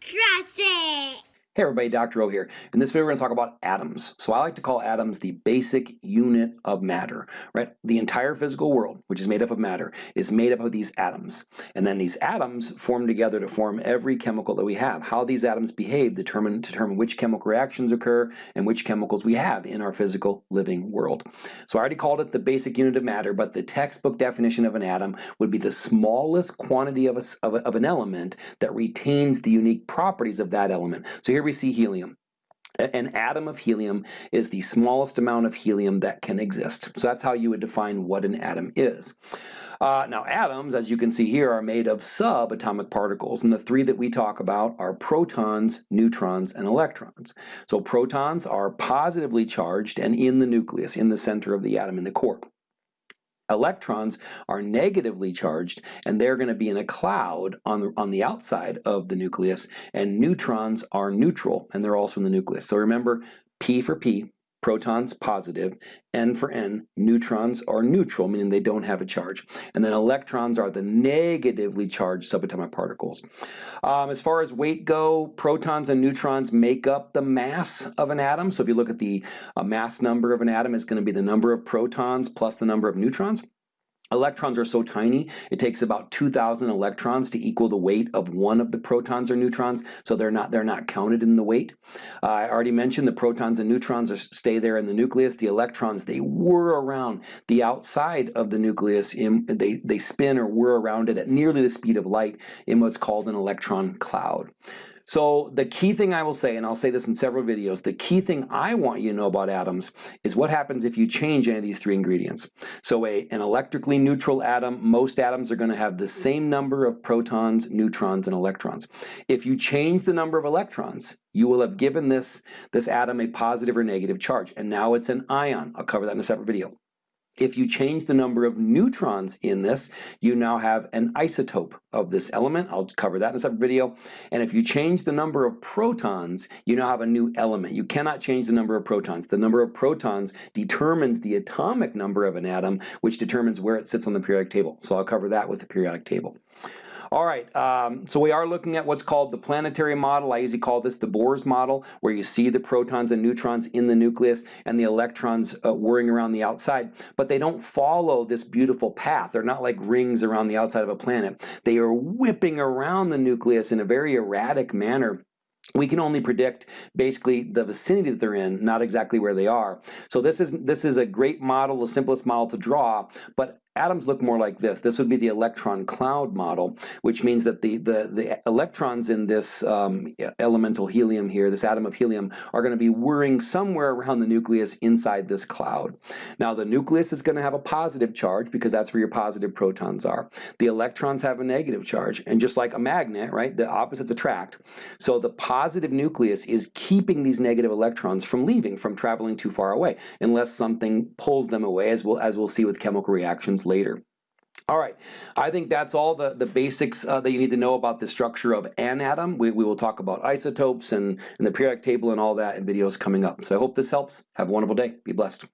Trust it! Hey everybody, Dr. O here. In this video we're going to talk about atoms. So I like to call atoms the basic unit of matter, right? The entire physical world, which is made up of matter, is made up of these atoms. And then these atoms form together to form every chemical that we have. How these atoms behave determine, determine which chemical reactions occur and which chemicals we have in our physical living world. So I already called it the basic unit of matter, but the textbook definition of an atom would be the smallest quantity of, a, of, a, of an element that retains the unique properties of that element. So here we see helium. An atom of helium is the smallest amount of helium that can exist. So that's how you would define what an atom is. Uh, now atoms, as you can see here, are made of subatomic particles, and the three that we talk about are protons, neutrons, and electrons. So protons are positively charged and in the nucleus, in the center of the atom, in the core. Electrons are negatively charged and they're going to be in a cloud on the, on the outside of the nucleus and neutrons are neutral and they're also in the nucleus. So remember P for P, protons positive, N for N, neutrons are neutral, meaning they don't have a charge. And then electrons are the negatively charged subatomic particles. Um, as far as weight go, protons and neutrons make up the mass of an atom. So if you look at the uh, mass number of an atom, it's going to be the number of protons plus the number of neutrons. Electrons are so tiny, it takes about 2,000 electrons to equal the weight of one of the protons or neutrons, so they're not, they're not counted in the weight. Uh, I already mentioned the protons and neutrons are, stay there in the nucleus. The electrons, they whir around the outside of the nucleus. In, they, they spin or whir around it at nearly the speed of light in what's called an electron cloud. So the key thing I will say, and I'll say this in several videos, the key thing I want you to know about atoms is what happens if you change any of these three ingredients. So a, an electrically neutral atom, most atoms are going to have the same number of protons, neutrons, and electrons. If you change the number of electrons, you will have given this, this atom a positive or negative charge, and now it's an ion. I'll cover that in a separate video. If you change the number of neutrons in this, you now have an isotope of this element. I'll cover that in a separate video. And if you change the number of protons, you now have a new element. You cannot change the number of protons. The number of protons determines the atomic number of an atom, which determines where it sits on the periodic table. So I'll cover that with the periodic table. All right, um, so we are looking at what's called the planetary model. I usually call this the Bohr's model, where you see the protons and neutrons in the nucleus and the electrons uh, whirring around the outside, but they don't follow this beautiful path. They're not like rings around the outside of a planet. They are whipping around the nucleus in a very erratic manner we can only predict basically the vicinity that they're in, not exactly where they are. So this is this is a great model, the simplest model to draw, but atoms look more like this. This would be the electron cloud model, which means that the, the, the electrons in this um, elemental helium here, this atom of helium, are going to be whirring somewhere around the nucleus inside this cloud. Now the nucleus is going to have a positive charge because that's where your positive protons are. The electrons have a negative charge, and just like a magnet, right, the opposites attract. So the positive nucleus is keeping these negative electrons from leaving, from traveling too far away, unless something pulls them away, as we'll, as we'll see with chemical reactions later. All right, I think that's all the, the basics uh, that you need to know about the structure of an atom. We, we will talk about isotopes and, and the periodic table and all that in videos coming up. So I hope this helps. Have a wonderful day. Be blessed.